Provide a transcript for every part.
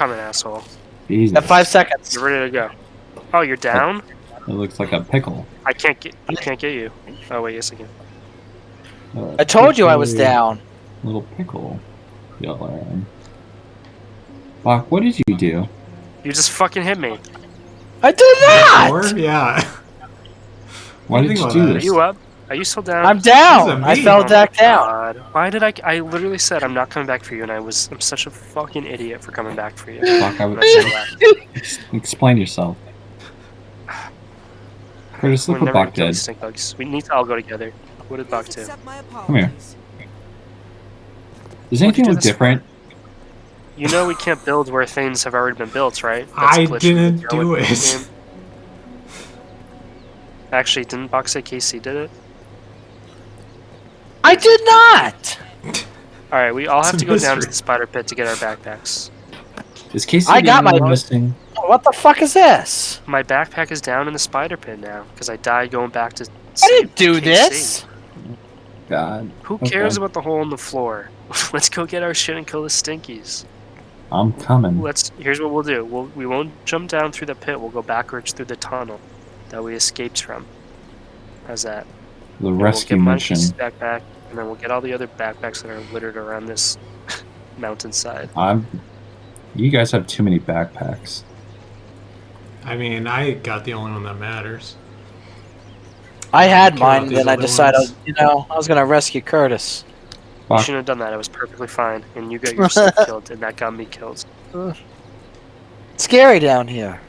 coming, asshole. Jesus. At five seconds. You're ready to go. Oh, you're down? It looks like a pickle. I can't get. I can't get you. Oh wait, yes I can. Uh, I told you I was down. Little pickle. Y'all are in. Bach, what did you do? You just fucking hit me. I did Or, not. yeah. Why did you you think do about Are this? you up? Are you still down? I'm down. I me. fell Oh back my down. God. Why did I? I literally said I'm not coming back for you, and I was. I'm such a fucking idiot for coming back for you. Bach, I would I should've explain yourself. Curtis, We're look what never Bach gonna kill did. these stink bugs. We need to all go together. What did Buck do? Come here. Does anything do look different? You know we can't build where things have already been built, right? I didn't do it. Actually, didn't Box say KC did it? I did not. Alright, we all have to a go down to the spider pit to get our backpacks. Is Casey I got my- one missing? What the fuck is this? My backpack is down in the spider pit now, because I died going back to I didn't do KC. this. God, Who Okay. cares about the hole in the floor? Let's go get our shit and kill the stinkies. I'm coming. Let's. Here's what we'll do. We'll, we won't jump down through the pit. We'll go backwards through the tunnel that we escaped from. How's that? The And rescue we'll get mission. Monkey's backpack, and then we'll get all the other backpacks that are littered around this mountainside. I'm. You guys have too many backpacks. I mean, I got the only one that matters. I had Care mine, these then I decided, ones. you know, I was gonna rescue Curtis. You shouldn't have done that. It was perfectly fine, and you got yourself killed, and that got me killed. Scary down here.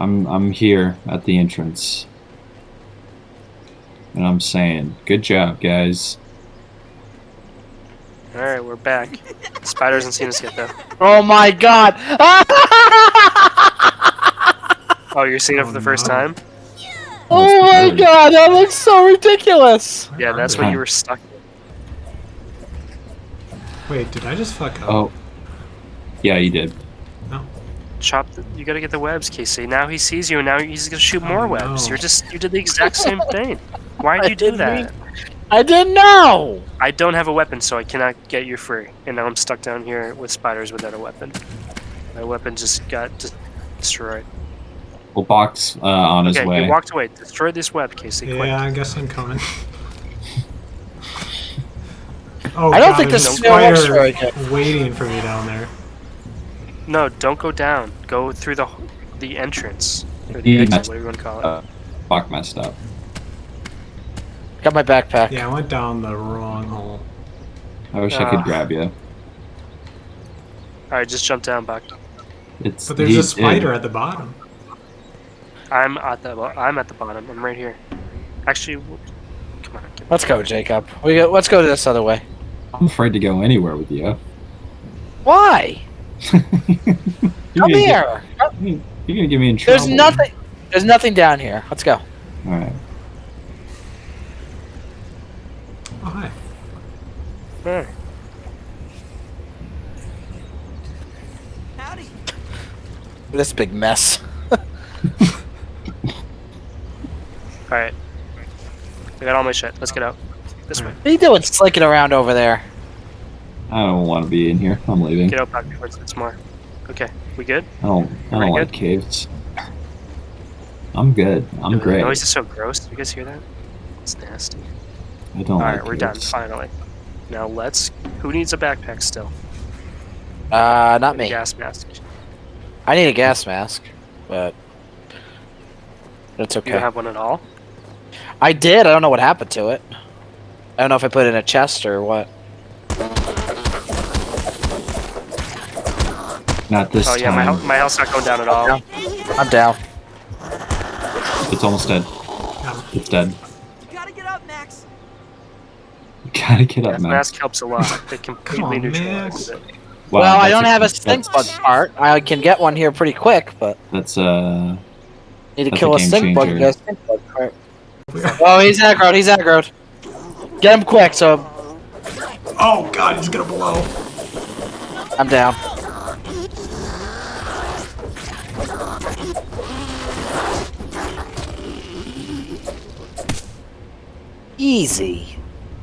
I'm I'm here at the entrance. And I'm saying, good job, guys. All right, we're back. Spider hasn't seen us yet, though. Oh my god! Oh, you're seeing it Oh, for the oh, first time? oh my Really? god, that looks so ridiculous! Yeah, that's when you were stuck. Wait, did I just fuck up? Oh. Yeah, you did. No. Chop. The, you gotta get the webs, Casey. Now he sees you, and now he's gonna shoot Oh, more webs. no. You're just. You did the exact same thing. Why I did you do didn't that? I didn't know! I don't have a weapon, so I cannot get you free. And now I'm stuck down here with spiders without a weapon. My weapon just got just destroyed. Well, Box uh, on his okay, way. you walked away. Destroy this web, Casey. yeah, Quick. I guess I'm coming. oh, I don't God, think there's this a spider very waiting for me down there. No, don't go down. Go through the the entrance or the He exit, messed whatever you want to call it. Uh, Bach messed up. Got my backpack. Yeah, I went down the wrong hole. I wish I could Ah. grab you. All right, just jump down, Buck. It's But there's a spider did. at the bottom. I'm at the bo- I'm at the bottom. I'm right here. Actually, come on. Get Let's go, Jacob. We go, let's go this other way. I'm afraid to go anywhere with you. Why? Come gonna get- here! you're gonna get me in trouble. There's nothing. There's nothing down here. Let's go. All right. Oh, hi. Alright. This big mess. Alright. I got all my shit. Let's get out. This way. What are you doing slinking around over there? I don't want to be in here. I'm leaving. Get out back towards it's more. Okay, we good? I don't. I don't like good? caves. I'm good. I'm The great. noise is so gross. Do you guys hear that? It's nasty. I don't Alright, like we're done. Finally. Now let's. Who needs a backpack still? Uh, not A me. gas mask. I need a gas mask, but it's You okay. don't have one at all? I did. I don't know what happened to it. I don't know if I put it in a chest or what. Not this oh yeah, my, time. health, my health's not going down at all. Yeah. I'm down. It's almost dead. It's dead. You gotta get up, Max. You gotta get up, Gas man. mask helps a lot. It completely on, neutralizes Max. it. Wow, well, I don't have a stink bug part. I can get one here pretty quick, but That's uh. need to kill a a game stink bug to get a stink bug part. Oh, he's aggroed. He's aggroed. Get him quick, so Oh god, he's gonna blow. I'm down. Easy.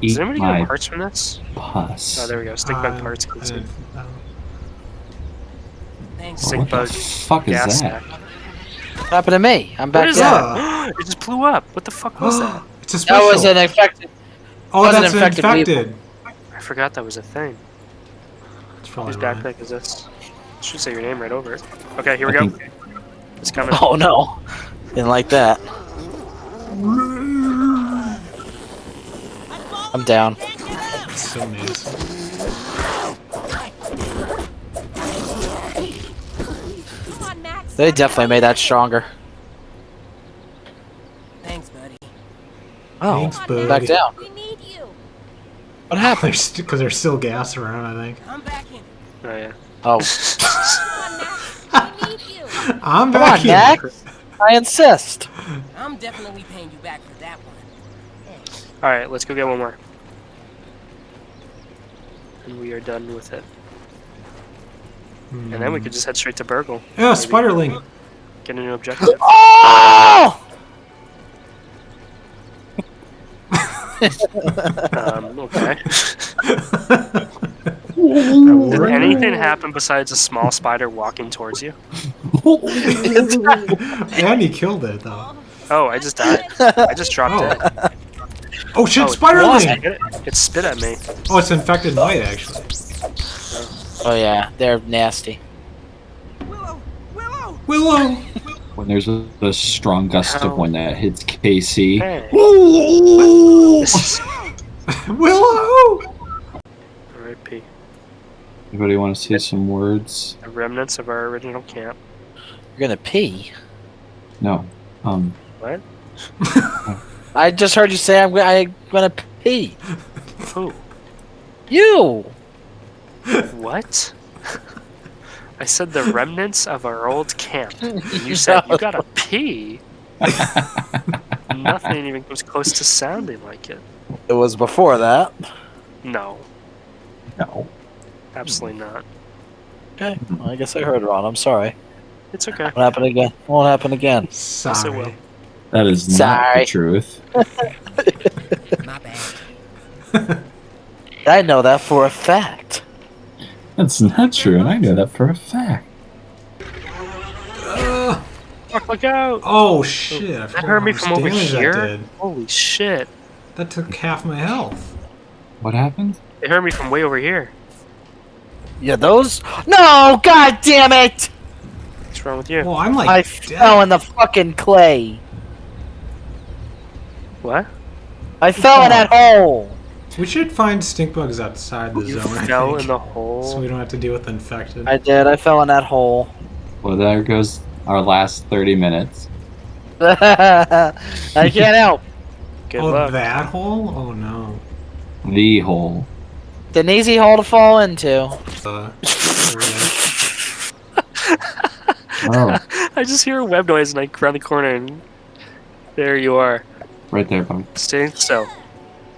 Does anybody my get parts from this? pus. Oh, there we go. Stink bug Uh, parts. I Let's see. didn't- um, Thanks. Stink what the bug fuck is that? sack. What happened to me? I'm back is down. That? it just blew up. What the fuck was that? it's a special. That was an infected. oh, was an that's infected infected. I forgot that was a thing. It's probably Whose mine. backpack is this? Should say your name right over it. Okay, here we I go. think- It's coming. Oh no, didn't like that. I'm down. It's so nasty. Come on, Max. They definitely made that stronger. Thanks, buddy. Oh, Thanks, buddy. back down. We need you. What happened? Because there's still gas around, I think. Come back in. Oh yeah. Oh, Come on, Max. We need you. I'm come back on, here. Max. I insist. I'm definitely paying you back for that one. All right, let's go get one more. And we are done with it. And then we could just head straight to BURG.L. Yeah, Spiderling. Get a new objective. Oh! um, okay. Did anything happen besides a small spider walking towards you? and he killed it, though. Oh, I just died. I just dropped Oh. dead. Oh shit, Oh, it- Spiderling! It, it spit at me. Oh, it's infected white, actually. Oh yeah, they're nasty. Willow! Willow! Willow! When there's a, a strong gust How? of wind that hits KC. Hey. This is Willow! R.I.P. Anybody want to say some words? The remnants of our original camp. You're gonna pee. No. Um. What? I just heard you say I'm, I'm gonna pee. Who? You. What? I said the remnants of our old camp. And you said you gotta pee. Nothing even comes close to sounding like it. It was before that. No, No. absolutely not. Okay. Well, I guess I heard wrong. I'm sorry. It's okay. Won't happen again. Won't happen again. Sorry. will. That is not the truth. My bad. I know that for a fact. That's not true, and I know that for a fact. Uh, Fuck, look out! oh shit, I That hurt me from over here. Holy shit! That took half my health. What happened? It hurt me from way over here. Yeah, those. No! God damn it! What's wrong with you? Well, I'm like I dead. fell in the fucking clay. What? I fell in that hole. We should find stink bugs outside the You zone. I fell in the hole. so we don't have to deal with infected. I did. I fell in that hole. Well, there goes our last 30 minutes. I can't help. Good oh, luck. that hole? Oh no. The hole. It's an easy hole to fall into. Uh, Oh, I just hear a web noise and I round the corner and there you are. Right there, bug. Stay still.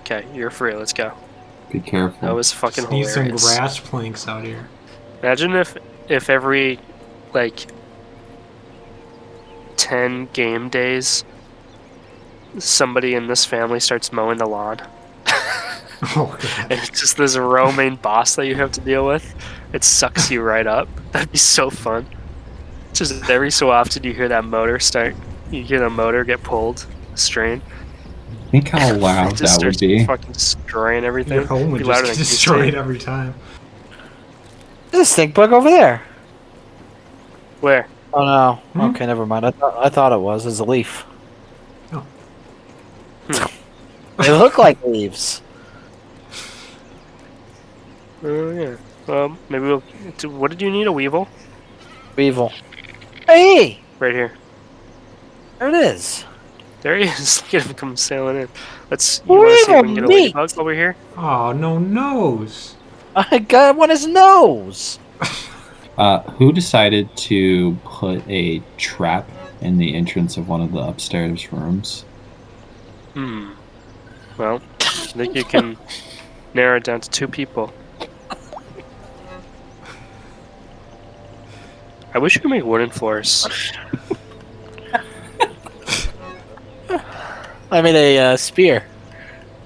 Okay, you're free. Let's go. Be careful. That was fucking just need some grass planks out here. Imagine if if every like ten game days somebody in this family starts mowing the lawn. Oh god. And it's just this roaming boss that you have to deal with. It sucks you right up. That'd be so fun. Just every so often you hear that motor start. You hear the motor get pulled, strain. Think how loud just that would be. fucking destroying everything. Your home would Be just louder get destroyed every time. There's a stink bug over there. Where? Oh no. Hmm? Okay, never mind. I thought I thought it was. It's a leaf. Oh. they look like leaves. Oh yeah. Um, maybe we'll. What did you need? A weevil? Weevil. Hey, Right here. there it is. There he is. Look at him come sailing in. Let's. You want to see if we can get a Weevil, ladybug over here? Oh no nose. I got one his nose. Uh, who decided to put a trap in the entrance of one of the upstairs rooms? Hmm. Well, I think you can narrow it down to two people. I wish you could make wooden floors. I made a uh, spear.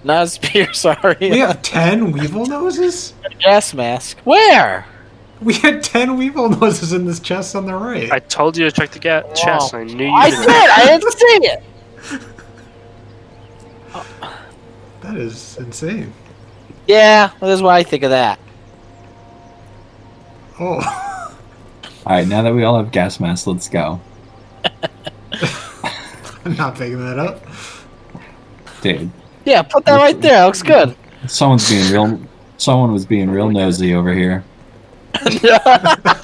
Not a spear, sorry. We have ten weevil noses? a gas mask. Where? We had ten weevil noses in this chest on the right. I told you to check the ga- chest. I knew you I didn't. did. I didn't see it. That is insane. Yeah, well, that's why I think of that. Oh, All right, now that we all have gas masks, let's go, I'm not picking that up. Dude. Yeah, put that right there. That looks good. Someone's being real. Someone was being real nosy over here.